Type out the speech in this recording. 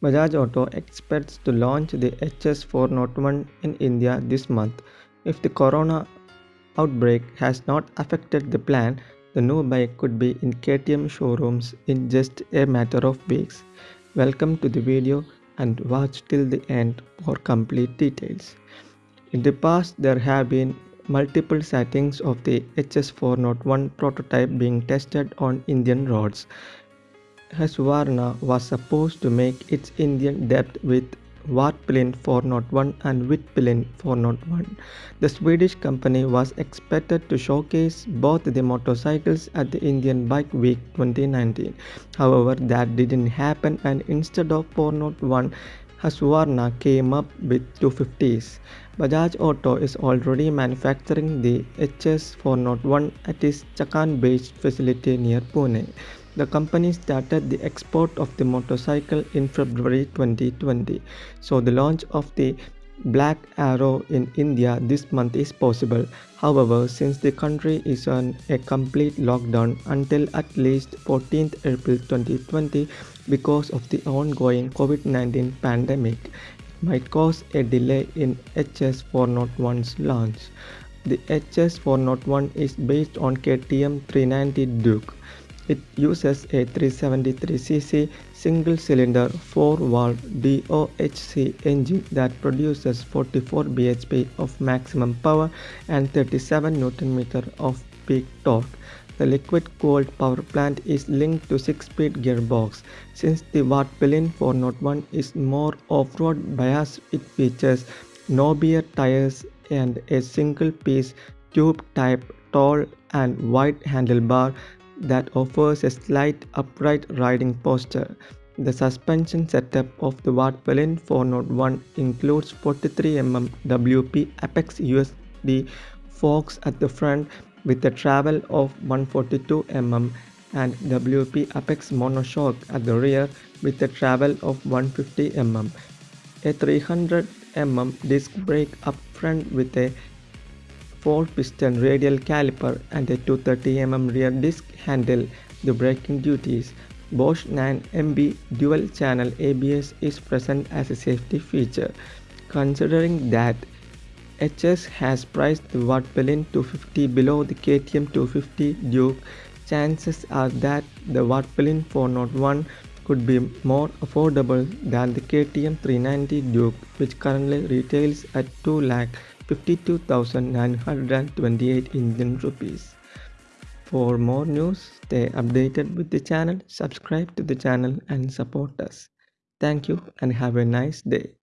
Bajaj Auto expects to launch the HS401 in India this month. If the corona outbreak has not affected the plan, the new bike could be in KTM showrooms in just a matter of weeks. Welcome to the video and watch till the end for complete details. In the past, there have been multiple sightings of the HS401 prototype being tested on Indian roads. Husqvarna was supposed to make its Indian debut with Svartpilen 401 and Vitpilen 401. The Swedish company was expected to showcase both the motorcycles at the Indian Bike Week 2019. However, that didn't happen and instead of 401, Husqvarna came up with 250s. Bajaj Auto is already manufacturing the HS401 at its Chakan-based facility near Pune. The company started the export of the motorcycle in February 2020, so the launch of the Black Arrow in India this month is possible. However, since the country is on a complete lockdown until at least 14th April 2020 because of the ongoing COVID-19 pandemic, it might cause a delay in HS401's launch. The HS401 is based on KTM 390 Duke. It uses a 373cc single-cylinder 4-valve DOHC engine that produces 44 bhp of maximum power and 37 Nm of peak torque. The liquid-cooled power plant is linked to 6-speed gearbox. Since the Svartpilen 401 is more off-road biased, it features knobbier tires and a single-piece tube-type tall and wide handlebar that offers a slight upright riding posture. The suspension setup of the Svartpilen 401 includes 43mm WP Apex USD forks at the front with a travel of 142mm and WP Apex monoshock at the rear with a travel of 150mm. A 300mm disc brake up front with a 4-piston radial caliper and a 230mm rear disc handle the braking duties. Bosch 9MB dual-channel ABS is present as a safety feature. Considering that HS has priced the Svartpilen 250 below the KTM 250 Duke, chances are that the Svartpilen 401 could be more affordable than the KTM 390 Duke which currently retails at 2 lakh 52,928 Indian rupees. For more news, stay updated with the channel, subscribe to the channel and support us. Thank you and have a nice day.